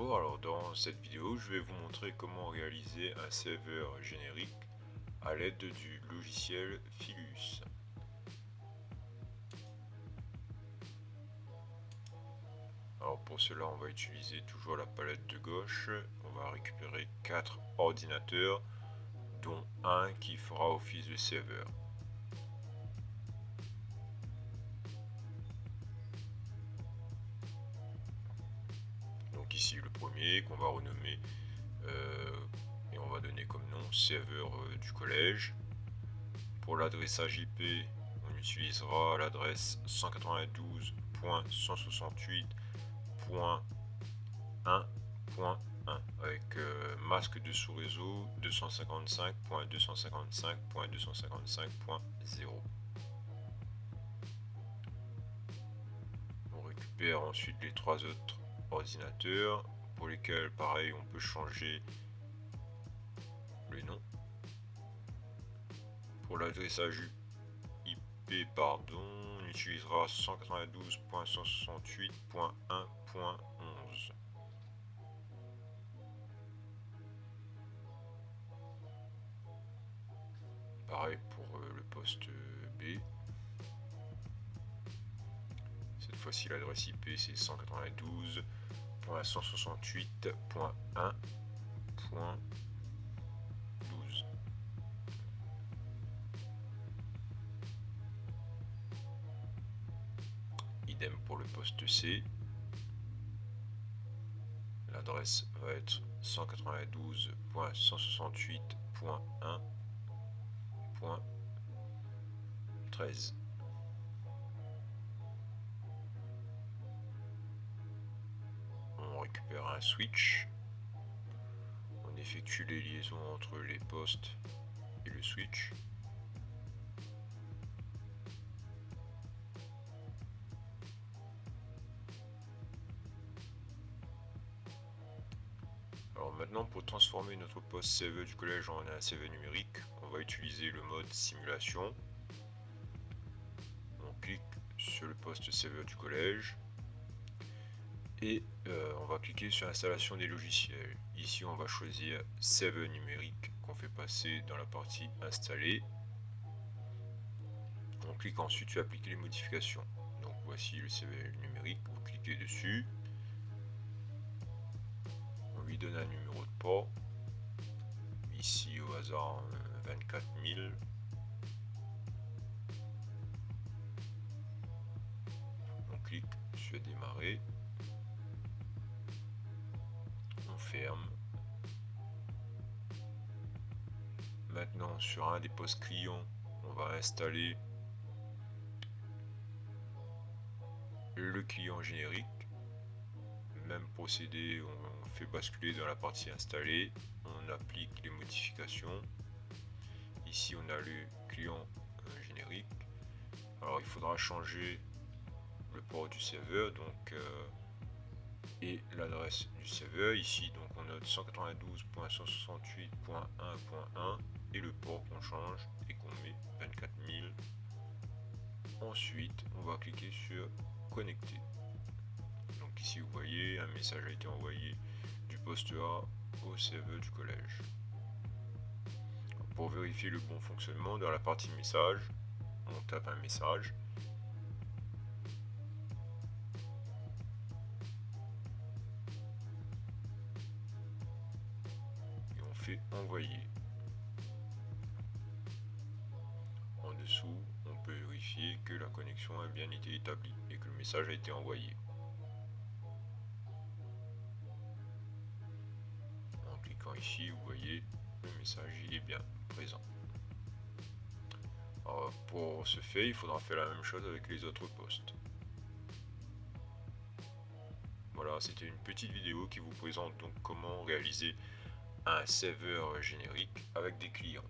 Alors dans cette vidéo je vais vous montrer comment réaliser un serveur générique à l'aide du logiciel Philus. Alors pour cela on va utiliser toujours la palette de gauche, on va récupérer 4 ordinateurs dont un qui fera office de serveur. Premier qu'on va renommer euh, et on va donner comme nom serveur euh, du collège. Pour l'adressage IP, on utilisera l'adresse 192.168.1.1 avec euh, masque de sous-réseau 255.255.255.0. On récupère ensuite les trois autres ordinateur pour lesquels pareil on peut changer le nom. Pour l'adressage IP pardon on utilisera 192.168.1.11 pareil pour euh, le poste B. Cette fois-ci l'adresse IP c'est 192 168.1.12. Idem pour le poste C. L'adresse va être 192.168.1.13. récupère un switch. On effectue les liaisons entre les postes et le switch. Alors maintenant pour transformer notre poste CV du collège en un CV numérique, on va utiliser le mode simulation. On clique sur le poste CV du collège et euh, on va cliquer sur installation des logiciels. Ici on va choisir CV numérique qu'on fait passer dans la partie installer. On clique ensuite sur appliquer les modifications. Donc voici le CV numérique, vous cliquez dessus. On lui donne un numéro de port. Ici au hasard 24 000. On clique sur démarrer. Ferme. Maintenant, sur un des postes clients, on va installer le client générique. Même procédé, on fait basculer dans la partie installée, on applique les modifications. Ici, on a le client euh, générique. Alors, il faudra changer le port du serveur, donc euh, et l'adresse du serveur ici donc on note 192.168.1.1 et le port qu'on change et qu'on met 24000 ensuite on va cliquer sur connecter. Donc ici vous voyez un message a été envoyé du poste A au serveur du collège. Pour vérifier le bon fonctionnement dans la partie message on tape un message envoyer. En dessous, on peut vérifier que la connexion a bien été établie et que le message a été envoyé. En cliquant ici, vous voyez, le message est bien présent. pour ce fait, il faudra faire la même chose avec les autres postes. Voilà, c'était une petite vidéo qui vous présente donc comment réaliser un serveur générique avec des clients.